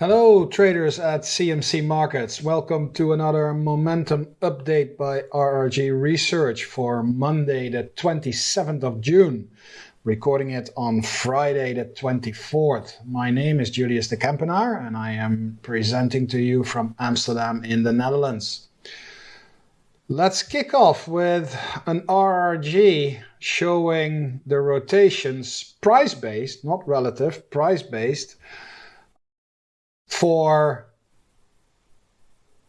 Hello traders at CMC Markets. Welcome to another momentum update by RRG Research for Monday the 27th of June. Recording it on Friday the 24th. My name is Julius de Kempenaar and I am presenting to you from Amsterdam in the Netherlands. Let's kick off with an RRG showing the rotations price-based, not relative, price-based for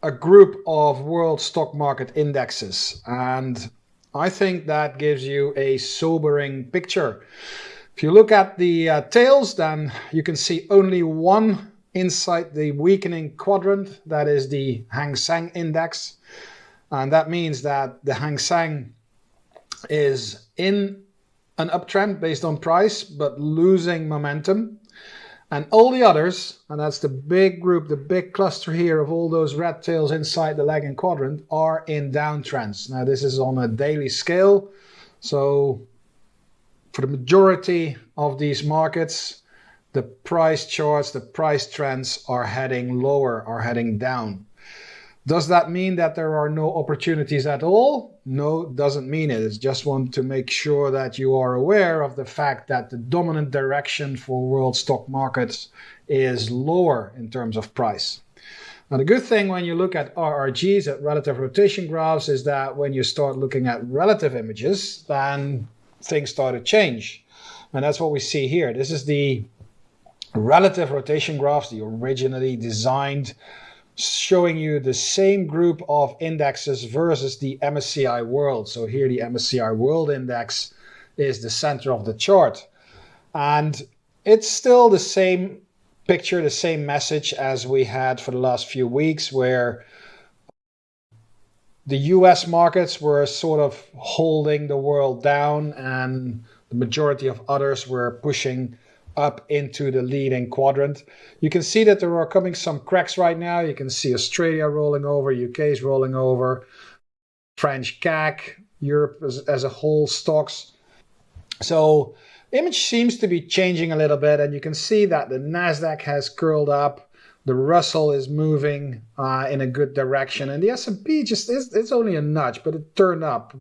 a group of world stock market indexes. And I think that gives you a sobering picture. If you look at the uh, tails, then you can see only one inside the weakening quadrant, that is the Hang Seng index. And that means that the Hang Seng is in an uptrend based on price, but losing momentum. And all the others, and that's the big group, the big cluster here of all those red tails inside the lagging quadrant, are in downtrends. Now, this is on a daily scale. So, for the majority of these markets, the price charts, the price trends are heading lower, are heading down. Does that mean that there are no opportunities at all? No, doesn't mean it. It's just want to make sure that you are aware of the fact that the dominant direction for world stock markets is lower in terms of price. Now, the good thing when you look at RRGs, at relative rotation graphs, is that when you start looking at relative images, then things start to change. And that's what we see here. This is the relative rotation graphs, the originally designed showing you the same group of indexes versus the MSCI World. So here the MSCI World Index is the center of the chart. And it's still the same picture, the same message as we had for the last few weeks where the US markets were sort of holding the world down and the majority of others were pushing up into the leading quadrant. You can see that there are coming some cracks right now. You can see Australia rolling over, UK is rolling over, French CAC, Europe as, as a whole stocks. So image seems to be changing a little bit and you can see that the Nasdaq has curled up. The Russell is moving uh, in a good direction and the S&P just is it's only a nudge, but it turned up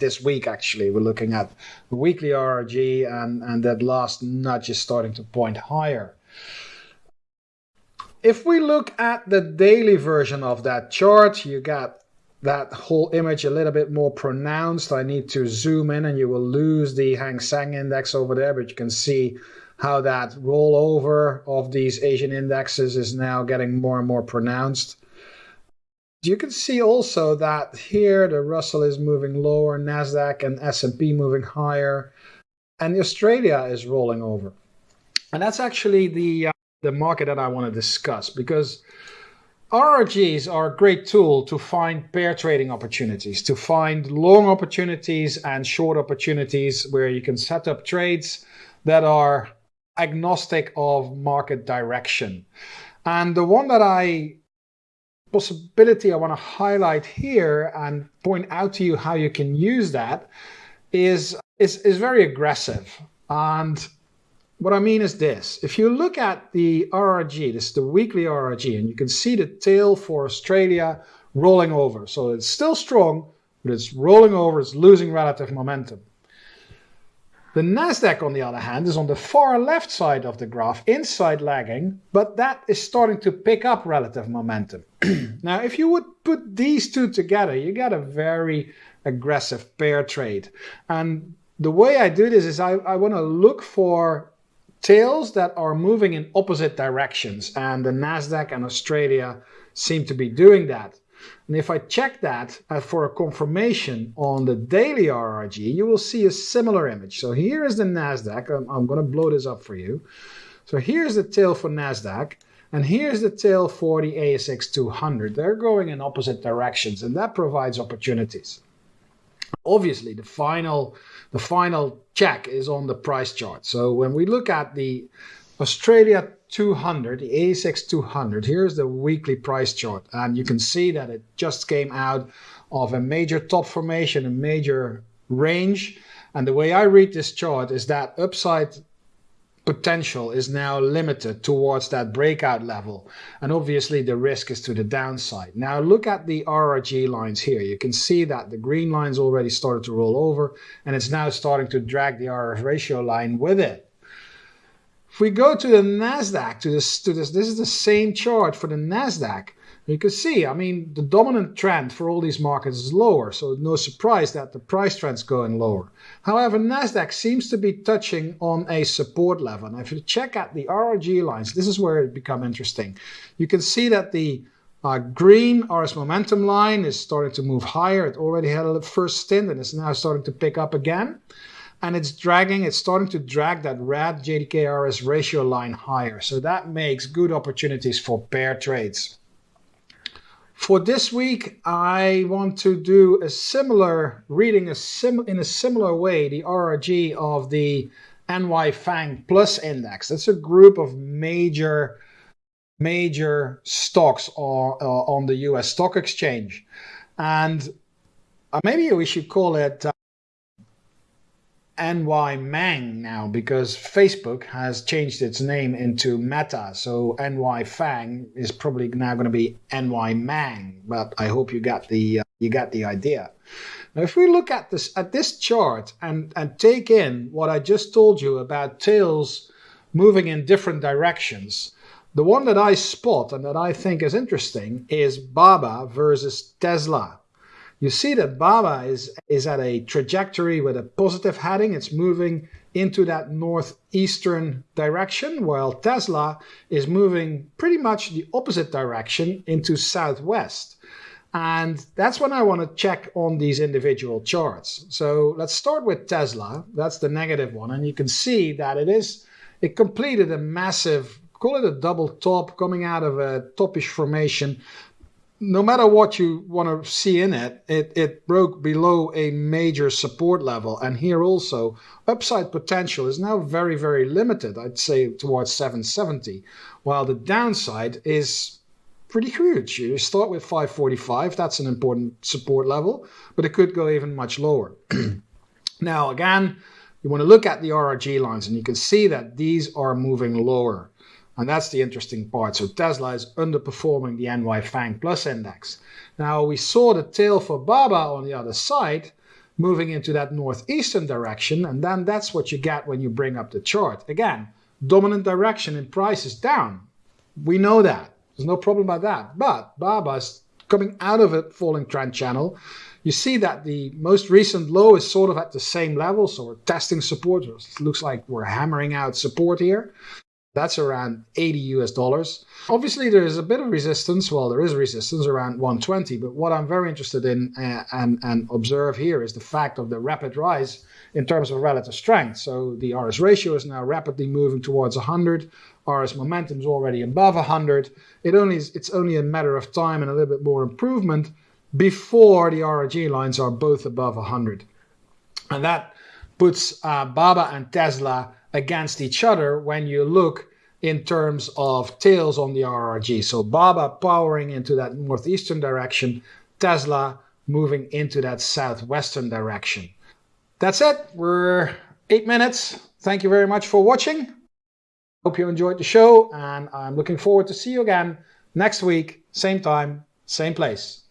this week actually we're looking at the weekly RRG and, and that last nudge is starting to point higher. If we look at the daily version of that chart, you got that whole image a little bit more pronounced. I need to zoom in and you will lose the Hang Seng index over there, but you can see how that rollover of these Asian indexes is now getting more and more pronounced. You can see also that here the Russell is moving lower, Nasdaq and S&P moving higher, and Australia is rolling over. And that's actually the uh, the market that I want to discuss because RRGs are a great tool to find pair trading opportunities, to find long opportunities and short opportunities where you can set up trades that are agnostic of market direction. And the one that I possibility I want to highlight here and point out to you how you can use that is, is, is very aggressive. And what I mean is this. If you look at the RRG, this is the weekly RRG, and you can see the tail for Australia rolling over. So it's still strong, but it's rolling over, it's losing relative momentum. The Nasdaq, on the other hand, is on the far left side of the graph, inside lagging, but that is starting to pick up relative momentum. now, if you would put these two together, you get a very aggressive pair trade. And the way I do this is I, I want to look for tails that are moving in opposite directions, and the Nasdaq and Australia seem to be doing that. And if I check that uh, for a confirmation on the daily RRG, you will see a similar image. So here is the NASDAQ. I'm, I'm going to blow this up for you. So here's the tail for NASDAQ. And here's the tail for the ASX 200. They're going in opposite directions, and that provides opportunities. Obviously, the final, the final check is on the price chart. So when we look at the Australia 200, the ASX 200, here's the weekly price chart. And you can see that it just came out of a major top formation, a major range. And the way I read this chart is that upside potential is now limited towards that breakout level. And obviously the risk is to the downside. Now look at the RRG lines here. You can see that the green line's already started to roll over and it's now starting to drag the RS ratio line with it. If we go to the NASDAQ, to this, to this, this is the same chart for the NASDAQ. You can see, I mean, the dominant trend for all these markets is lower, so no surprise that the price trend's going lower. However, Nasdaq seems to be touching on a support level. And if you check out the RRG lines, this is where it become interesting. You can see that the uh, green RS momentum line is starting to move higher. It already had a first stint and it's now starting to pick up again. And it's dragging, it's starting to drag that red JDK RS ratio line higher. So that makes good opportunities for pair trades. For this week, I want to do a similar reading a sim, in a similar way the RRG of the NY FANG Plus Index. That's a group of major major stocks on, uh, on the US stock exchange. And uh, maybe we should call it uh, NY Mang now because Facebook has changed its name into Meta. So NY Fang is probably now going to be NY Mang. But I hope you got the uh, you got the idea. Now, if we look at this at this chart and and take in what I just told you about tails moving in different directions, the one that I spot and that I think is interesting is Baba versus Tesla you see that Baba is, is at a trajectory with a positive heading. It's moving into that northeastern direction, while Tesla is moving pretty much the opposite direction into southwest. And that's when I want to check on these individual charts. So let's start with Tesla. That's the negative one. And you can see that it is, it completed a massive, call it a double top coming out of a topish formation no matter what you want to see in it, it, it broke below a major support level. And here also, upside potential is now very, very limited, I'd say towards 770, while the downside is pretty huge. You start with 545, that's an important support level, but it could go even much lower. now, again, you want to look at the RRG lines and you can see that these are moving lower. And that's the interesting part. So Tesla is underperforming the NY FANG Plus index. Now we saw the tail for BABA on the other side moving into that northeastern direction. And then that's what you get when you bring up the chart. Again, dominant direction in price is down. We know that. There's no problem about that. But BABA is coming out of a falling trend channel. You see that the most recent low is sort of at the same level. So we're testing support. It looks like we're hammering out support here. That's around 80 US dollars. Obviously, there is a bit of resistance. Well, there is resistance around 120. But what I'm very interested in uh, and, and observe here is the fact of the rapid rise in terms of relative strength. So the RS ratio is now rapidly moving towards 100. RS momentum is already above 100. It only is, it's only a matter of time and a little bit more improvement before the RRG lines are both above 100. And that puts uh, Baba and Tesla against each other when you look in terms of tails on the RRG. So BABA powering into that northeastern direction, Tesla moving into that southwestern direction. That's it. We're eight minutes. Thank you very much for watching. Hope you enjoyed the show and I'm looking forward to see you again next week, same time, same place.